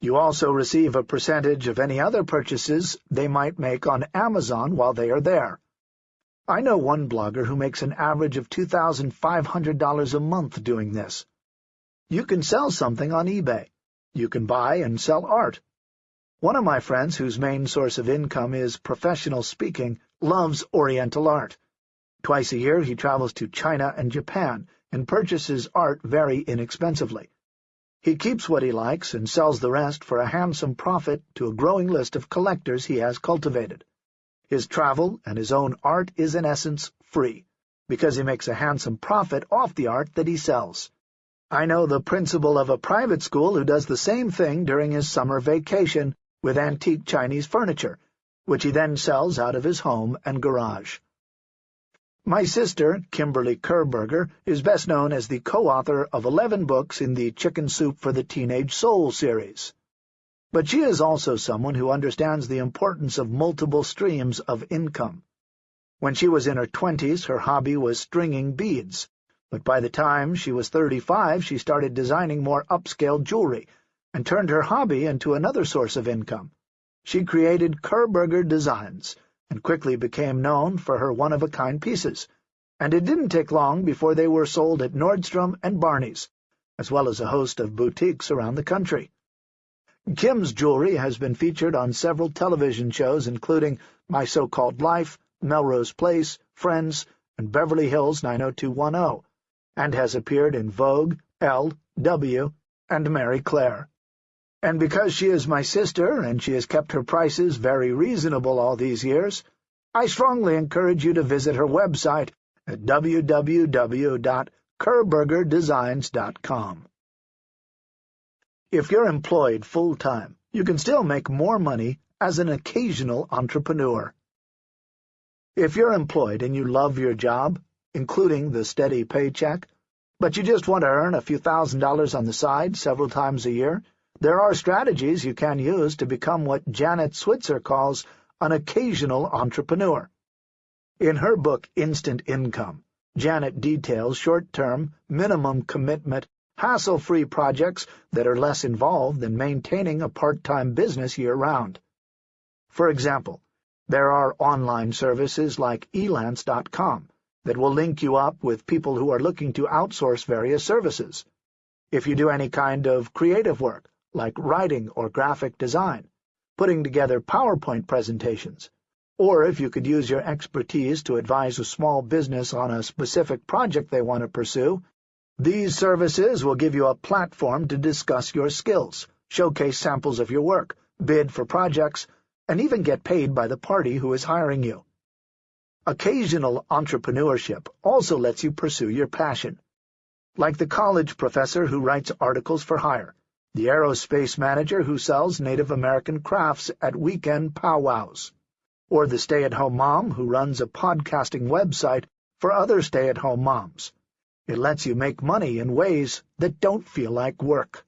A: You also receive a percentage of any other purchases they might make on Amazon while they are there. I know one blogger who makes an average of $2,500 a month doing this. You can sell something on eBay. You can buy and sell art. One of my friends, whose main source of income is professional speaking, loves Oriental art. Twice a year he travels to China and Japan and purchases art very inexpensively. He keeps what he likes and sells the rest for a handsome profit to a growing list of collectors he has cultivated. His travel and his own art is in essence free, because he makes a handsome profit off the art that he sells. I know the principal of a private school who does the same thing during his summer vacation with antique Chinese furniture, which he then sells out of his home and garage. My sister, Kimberly Kirberger, is best known as the co-author of 11 books in the Chicken Soup for the Teenage Soul series. But she is also someone who understands the importance of multiple streams of income. When she was in her twenties, her hobby was stringing beads, but by the time she was 35, she started designing more upscale jewelry and turned her hobby into another source of income. She created Kirberger Designs and quickly became known for her one-of-a-kind pieces, and it didn't take long before they were sold at Nordstrom and Barney's, as well as a host of boutiques around the country. Kim's jewelry has been featured on several television shows, including My So-Called Life, Melrose Place, Friends, and Beverly Hills 90210, and has appeared in Vogue, Elle, W, and Marie Claire. And because she is my sister, and she has kept her prices very reasonable all these years, I strongly encourage you to visit her website at www.kirbergerdesigns.com. If you're employed full-time, you can still make more money as an occasional entrepreneur. If you're employed and you love your job, including the steady paycheck, but you just want to earn a few thousand dollars on the side several times a year, there are strategies you can use to become what Janet Switzer calls an occasional entrepreneur. In her book Instant Income, Janet details short-term, minimum commitment hassle-free projects that are less involved than maintaining a part-time business year-round. For example, there are online services like elance.com that will link you up with people who are looking to outsource various services. If you do any kind of creative work, like writing or graphic design, putting together PowerPoint presentations, or if you could use your expertise to advise a small business on a specific project they want to pursue, these services will give you a platform to discuss your skills, showcase samples of your work, bid for projects, and even get paid by the party who is hiring you. Occasional entrepreneurship also lets you pursue your passion. Like the college professor who writes articles for hire, the aerospace manager who sells Native American crafts at weekend powwows, or the stay-at-home mom who runs a podcasting website for other stay-at-home moms. It lets you make money in ways that don't feel like work.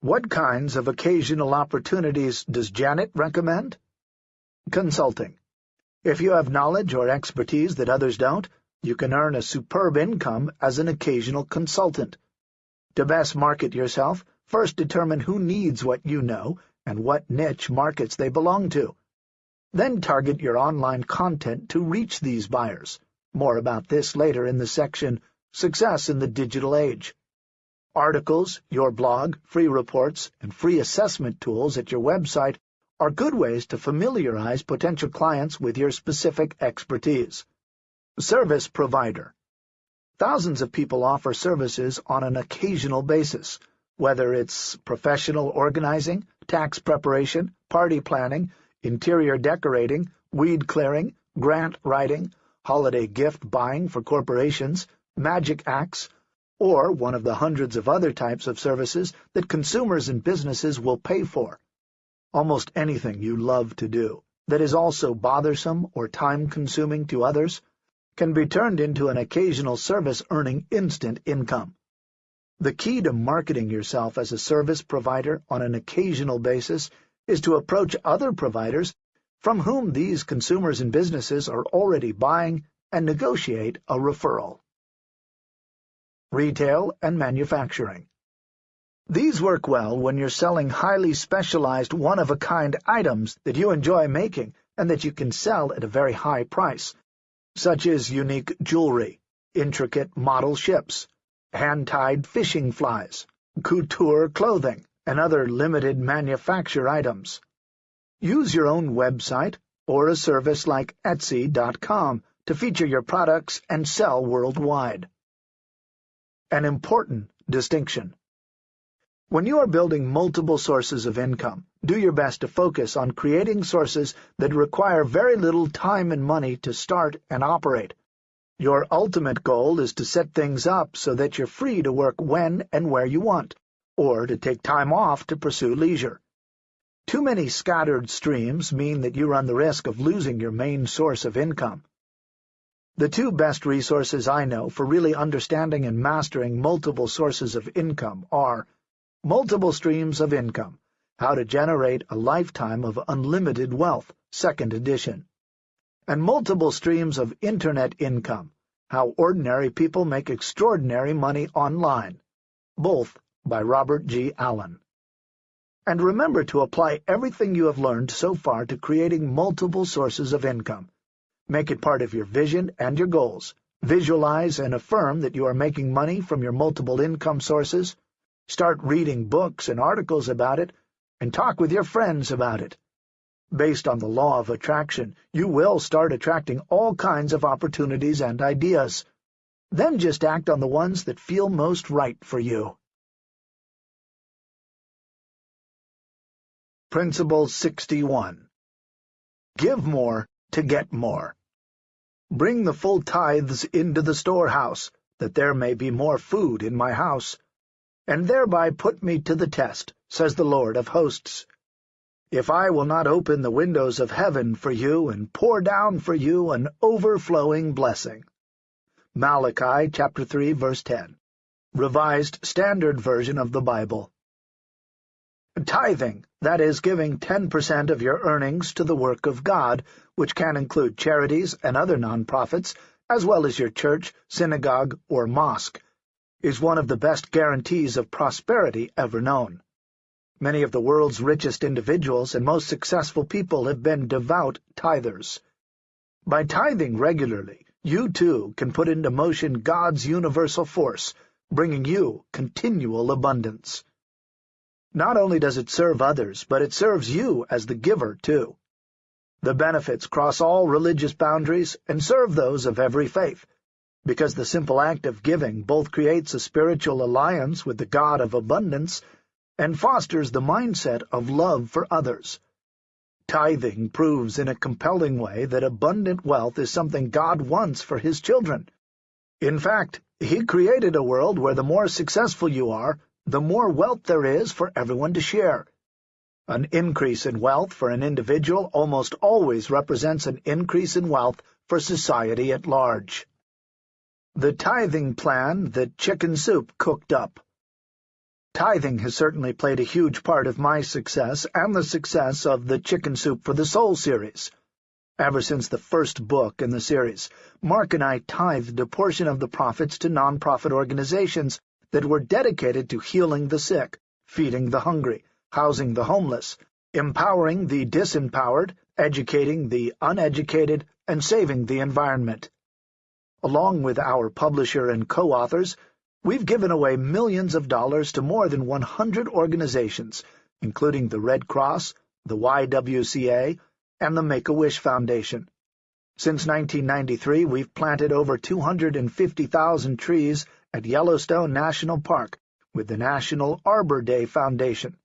A: What kinds of occasional opportunities does Janet recommend? Consulting. If you have knowledge or expertise that others don't, you can earn a superb income as an occasional consultant. To best market yourself, first determine who needs what you know and what niche markets they belong to. Then target your online content to reach these buyers. More about this later in the section Success in the Digital Age. Articles, your blog, free reports, and free assessment tools at your website are good ways to familiarize potential clients with your specific expertise. Service Provider Thousands of people offer services on an occasional basis, whether it's professional organizing, tax preparation, party planning, interior decorating, weed clearing, grant writing, holiday gift buying for corporations, magic acts, or one of the hundreds of other types of services that consumers and businesses will pay for. Almost anything you love to do that is also bothersome or time-consuming to others can be turned into an occasional service earning instant income. The key to marketing yourself as a service provider on an occasional basis is to approach other providers from whom these consumers and businesses are already buying and negotiate a referral. Retail and Manufacturing these work well when you're selling highly specialized, one-of-a-kind items that you enjoy making and that you can sell at a very high price, such as unique jewelry, intricate model ships, hand-tied fishing flies, couture clothing, and other limited manufacture items. Use your own website or a service like Etsy.com to feature your products and sell worldwide. An important distinction. When you are building multiple sources of income, do your best to focus on creating sources that require very little time and money to start and operate. Your ultimate goal is to set things up so that you're free to work when and where you want, or to take time off to pursue leisure. Too many scattered streams mean that you run the risk of losing your main source of income. The two best resources I know for really understanding and mastering multiple sources of income are Multiple Streams of Income, How to Generate a Lifetime of Unlimited Wealth, second edition. And Multiple Streams of Internet Income, How Ordinary People Make Extraordinary Money Online, both by Robert G. Allen. And remember to apply everything you have learned so far to creating multiple sources of income. Make it part of your vision and your goals. Visualize and affirm that you are making money from your multiple income sources Start reading books and articles about it, and talk with your friends about it. Based on the law of attraction, you will start attracting all kinds of opportunities and ideas. Then just act on the ones that feel most right for you. Principle 61 Give more to get more. Bring the full tithes into the storehouse, that there may be more food in my house and thereby put me to the test, says the Lord of hosts. If I will not open the windows of heaven for you and pour down for you an overflowing blessing. Malachi chapter 3 verse 10 Revised Standard Version of the Bible Tithing, that is, giving 10% of your earnings to the work of God, which can include charities and other non-profits, as well as your church, synagogue, or mosque, is one of the best guarantees of prosperity ever known. Many of the world's richest individuals and most successful people have been devout tithers. By tithing regularly, you too can put into motion God's universal force, bringing you continual abundance. Not only does it serve others, but it serves you as the giver, too. The benefits cross all religious boundaries and serve those of every faith, because the simple act of giving both creates a spiritual alliance with the God of abundance and fosters the mindset of love for others. Tithing proves in a compelling way that abundant wealth is something God wants for his children. In fact, he created a world where the more successful you are, the more wealth there is for everyone to share. An increase in wealth for an individual almost always represents an increase in wealth for society at large. The tithing plan that Chicken Soup cooked up. Tithing has certainly played a huge part of my success and the success of the Chicken Soup for the Soul series. Ever since the first book in the series, Mark and I tithed a portion of the profits to nonprofit organizations that were dedicated to healing the sick, feeding the hungry, housing the homeless, empowering the disempowered, educating the uneducated, and saving the environment. Along with our publisher and co-authors, we've given away millions of dollars to more than 100 organizations, including the Red Cross, the YWCA, and the Make-A-Wish Foundation. Since 1993, we've planted over 250,000 trees at Yellowstone National Park with the National Arbor Day Foundation,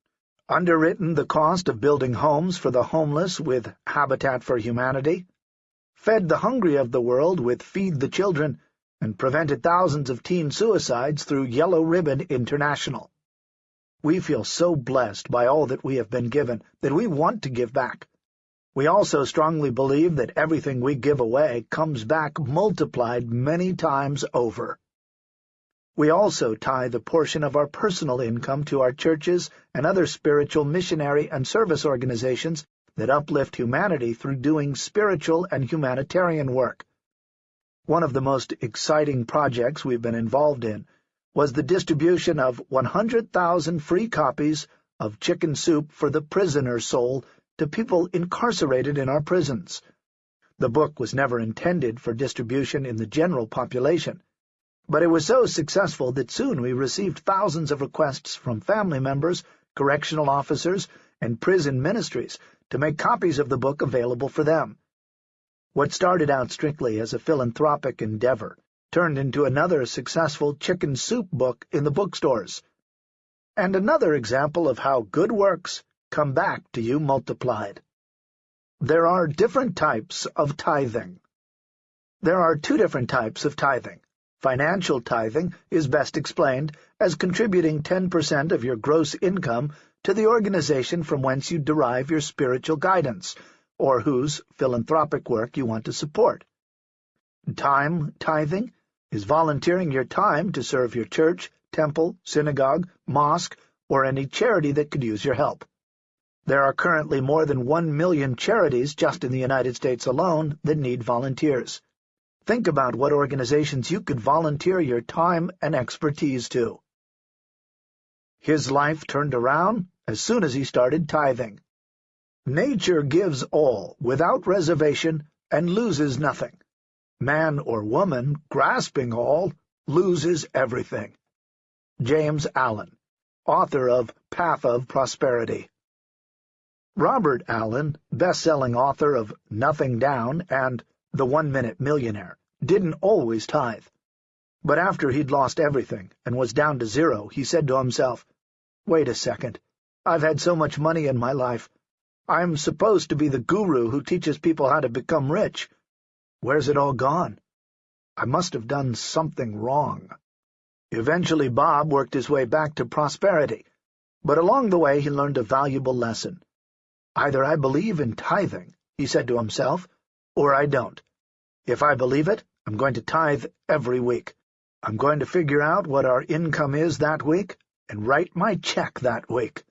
A: underwritten the cost of building homes for the homeless with Habitat for Humanity, fed the hungry of the world with Feed the Children, and prevented thousands of teen suicides through Yellow Ribbon International. We feel so blessed by all that we have been given that we want to give back. We also strongly believe that everything we give away comes back multiplied many times over. We also tie the portion of our personal income to our churches and other spiritual missionary and service organizations that uplift humanity through doing spiritual and humanitarian work. One of the most exciting projects we've been involved in was the distribution of 100,000 free copies of Chicken Soup for the Prisoner's Soul to people incarcerated in our prisons. The book was never intended for distribution in the general population, but it was so successful that soon we received thousands of requests from family members, correctional officers, and prison ministries to make copies of the book available for them. What started out strictly as a philanthropic endeavor turned into another successful chicken soup book in the bookstores. And another example of how good works come back to you multiplied. There are different types of tithing. There are two different types of tithing. Financial tithing is best explained as contributing 10% of your gross income to the organization from whence you derive your spiritual guidance, or whose philanthropic work you want to support. Time tithing is volunteering your time to serve your church, temple, synagogue, mosque, or any charity that could use your help. There are currently more than one million charities just in the United States alone that need volunteers. Think about what organizations you could volunteer your time and expertise to. His life turned around as soon as he started tithing. Nature gives all, without reservation, and loses nothing. Man or woman, grasping all, loses everything. James Allen, author of Path of Prosperity Robert Allen, best-selling author of Nothing Down and The One-Minute Millionaire, didn't always tithe. But after he'd lost everything and was down to zero, he said to himself, Wait a second. I've had so much money in my life. I'm supposed to be the guru who teaches people how to become rich. Where's it all gone? I must have done something wrong. Eventually Bob worked his way back to prosperity, but along the way he learned a valuable lesson. Either I believe in tithing, he said to himself, or I don't. If I believe it, I'm going to tithe every week. I'm going to figure out what our income is that week and write my check that week.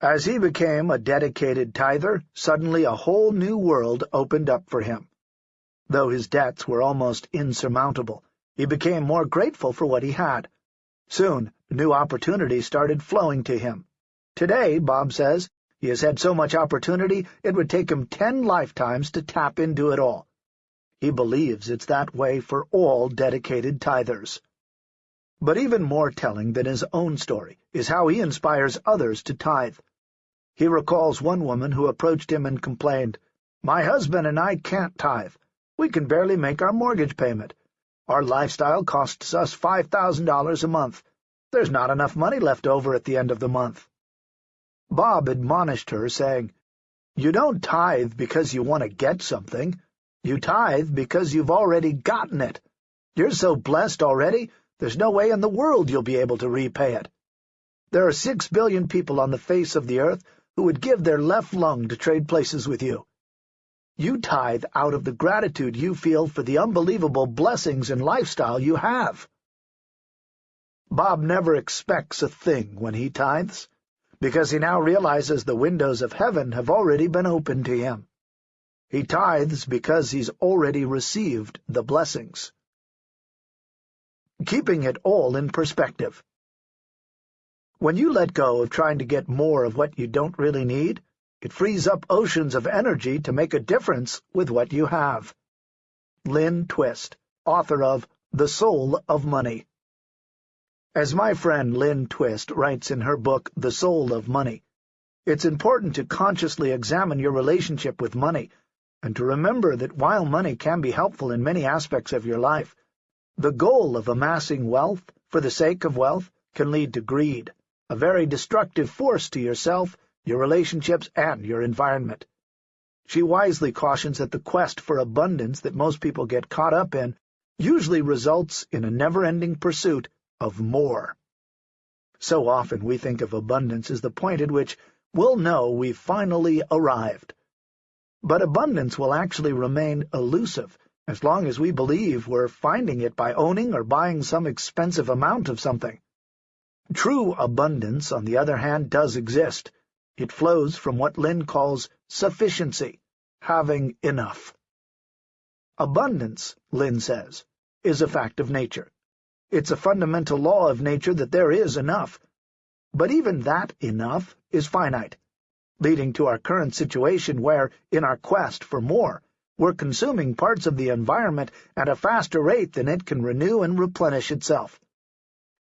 A: As he became a dedicated tither, suddenly a whole new world opened up for him. Though his debts were almost insurmountable, he became more grateful for what he had. Soon, new opportunities started flowing to him. Today, Bob says, he has had so much opportunity it would take him ten lifetimes to tap into it all. He believes it's that way for all dedicated tithers. But even more telling than his own story is how he inspires others to tithe. He recalls one woman who approached him and complained, My husband and I can't tithe. We can barely make our mortgage payment. Our lifestyle costs us $5,000 a month. There's not enough money left over at the end of the month. Bob admonished her, saying, You don't tithe because you want to get something. You tithe because you've already gotten it. You're so blessed already, there's no way in the world you'll be able to repay it. There are six billion people on the face of the earth who would give their left lung to trade places with you. You tithe out of the gratitude you feel for the unbelievable blessings and lifestyle you have. Bob never expects a thing when he tithes because he now realizes the windows of heaven have already been opened to him. He tithes because he's already received the blessings. Keeping it all in perspective. When you let go of trying to get more of what you don't really need, it frees up oceans of energy to make a difference with what you have. Lynn Twist, author of The Soul of Money. As my friend Lynn Twist writes in her book The Soul of Money, it's important to consciously examine your relationship with money and to remember that while money can be helpful in many aspects of your life, the goal of amassing wealth for the sake of wealth can lead to greed, a very destructive force to yourself, your relationships, and your environment. She wisely cautions that the quest for abundance that most people get caught up in usually results in a never-ending pursuit of more. So often we think of abundance as the point at which we'll know we've finally arrived. But abundance will actually remain elusive as long as we believe we're finding it by owning or buying some expensive amount of something. True abundance, on the other hand, does exist. It flows from what Lynn calls sufficiency, having enough. Abundance, Lynn says, is a fact of nature. It's a fundamental law of nature that there is enough. But even that enough is finite, leading to our current situation where, in our quest for more, we're consuming parts of the environment at a faster rate than it can renew and replenish itself.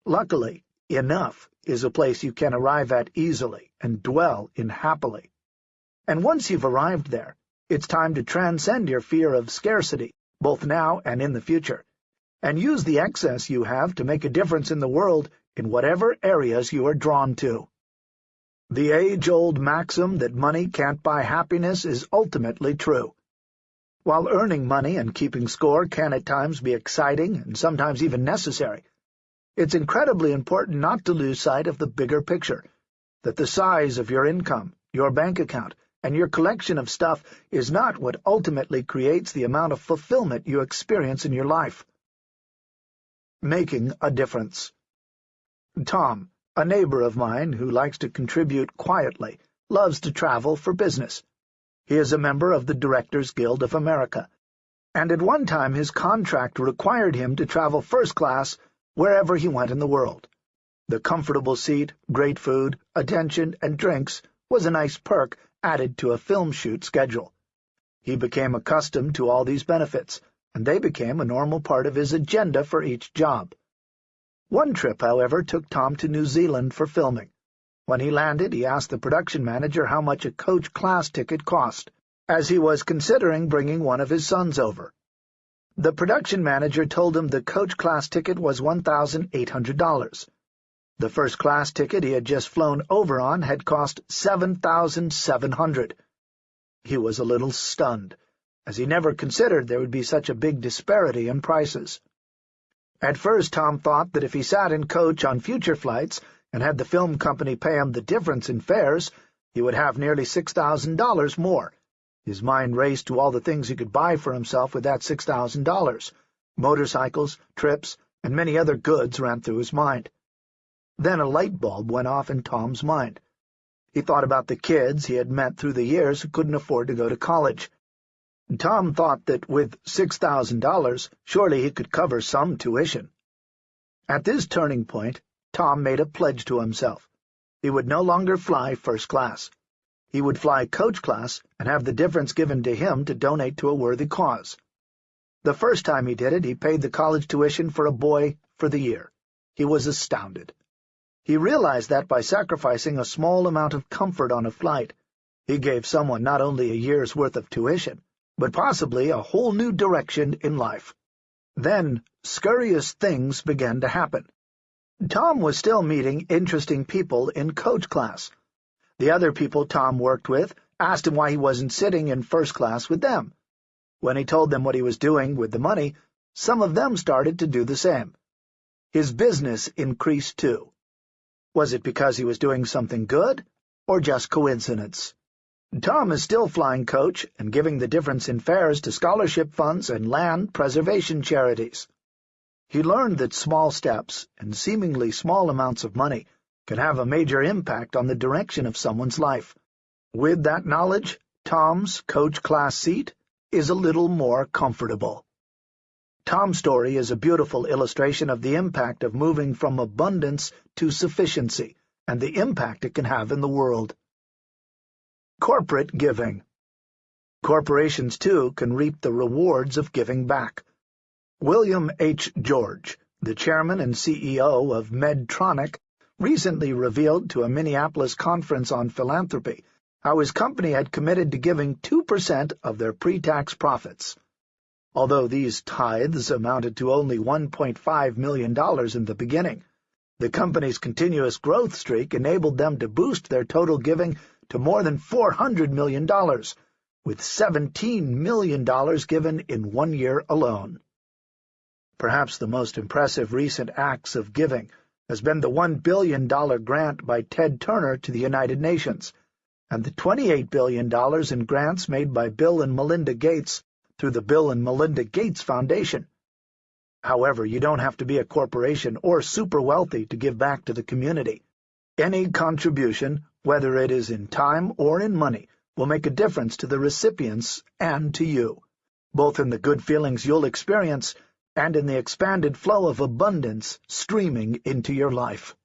A: Luckily, enough is a place you can arrive at easily and dwell in happily. And once you've arrived there, it's time to transcend your fear of scarcity, both now and in the future, and use the excess you have to make a difference in the world in whatever areas you are drawn to. The age-old maxim that money can't buy happiness is ultimately true. While earning money and keeping score can at times be exciting and sometimes even necessary, it's incredibly important not to lose sight of the bigger picture, that the size of your income, your bank account, and your collection of stuff is not what ultimately creates the amount of fulfillment you experience in your life. Making a difference. Tom, a neighbor of mine who likes to contribute quietly, loves to travel for business. He is a member of the Directors Guild of America, and at one time his contract required him to travel first class wherever he went in the world. The comfortable seat, great food, attention, and drinks was a nice perk added to a film shoot schedule. He became accustomed to all these benefits, and they became a normal part of his agenda for each job. One trip, however, took Tom to New Zealand for filming. When he landed, he asked the production manager how much a coach class ticket cost, as he was considering bringing one of his sons over. The production manager told him the coach class ticket was $1,800. The first class ticket he had just flown over on had cost 7,700. He was a little stunned, as he never considered there would be such a big disparity in prices. At first Tom thought that if he sat in coach on future flights, and had the film company pay him the difference in fares, he would have nearly $6,000 more. His mind raced to all the things he could buy for himself with that $6,000. Motorcycles, trips, and many other goods ran through his mind. Then a light bulb went off in Tom's mind. He thought about the kids he had met through the years who couldn't afford to go to college. Tom thought that with $6,000, surely he could cover some tuition. At this turning point, Tom made a pledge to himself. He would no longer fly first class. He would fly coach class and have the difference given to him to donate to a worthy cause. The first time he did it, he paid the college tuition for a boy for the year. He was astounded. He realized that by sacrificing a small amount of comfort on a flight, he gave someone not only a year's worth of tuition, but possibly a whole new direction in life. Then scurrious things began to happen. Tom was still meeting interesting people in coach class. The other people Tom worked with asked him why he wasn't sitting in first class with them. When he told them what he was doing with the money, some of them started to do the same. His business increased too. Was it because he was doing something good, or just coincidence? Tom is still flying coach and giving the difference in fares to scholarship funds and land preservation charities. He learned that small steps and seemingly small amounts of money can have a major impact on the direction of someone's life. With that knowledge, Tom's coach class seat is a little more comfortable. Tom's story is a beautiful illustration of the impact of moving from abundance to sufficiency and the impact it can have in the world. Corporate Giving Corporations, too, can reap the rewards of giving back. William H. George, the chairman and CEO of Medtronic, recently revealed to a Minneapolis conference on philanthropy how his company had committed to giving 2% of their pre-tax profits. Although these tithes amounted to only $1.5 million in the beginning, the company's continuous growth streak enabled them to boost their total giving to more than $400 million, with $17 million given in one year alone. Perhaps the most impressive recent acts of giving has been the $1 billion grant by Ted Turner to the United Nations, and the $28 billion in grants made by Bill and Melinda Gates through the Bill and Melinda Gates Foundation. However, you don't have to be a corporation or super wealthy to give back to the community. Any contribution, whether it is in time or in money, will make a difference to the recipients and to you, both in the good feelings you'll experience and in the expanded flow of abundance streaming into your life.